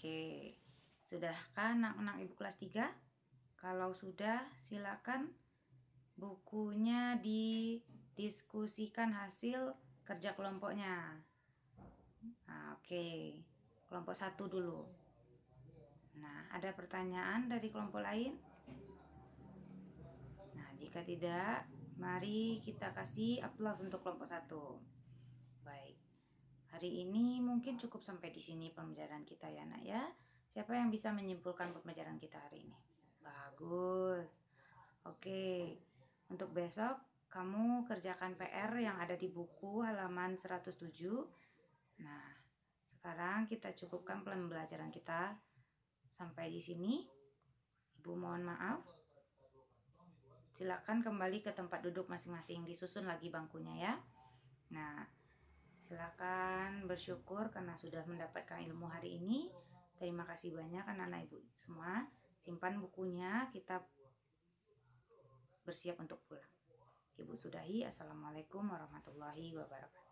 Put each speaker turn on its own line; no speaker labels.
Oke, sudahkah anak-anak ibu kelas 3? Kalau sudah, silakan bukunya didiskusikan hasil kerja kelompoknya. Nah, oke, kelompok satu dulu. Nah, ada pertanyaan dari kelompok lain? Nah, jika tidak, mari kita kasih aplaus untuk kelompok satu. Hari ini mungkin cukup sampai di sini pembelajaran kita ya nak ya. Siapa yang bisa menyimpulkan pembelajaran kita hari ini? Bagus. Oke. Untuk besok kamu kerjakan PR yang ada di buku halaman 107. Nah, sekarang kita cukupkan pembelajaran kita sampai di sini. Ibu mohon maaf. Silakan kembali ke tempat duduk masing-masing, disusun lagi bangkunya ya. Nah, Silakan bersyukur karena sudah mendapatkan ilmu hari ini. Terima kasih banyak anak-anak ibu semua. Simpan bukunya, kita bersiap untuk pulang. Ibu sudahi. Assalamualaikum warahmatullahi wabarakatuh.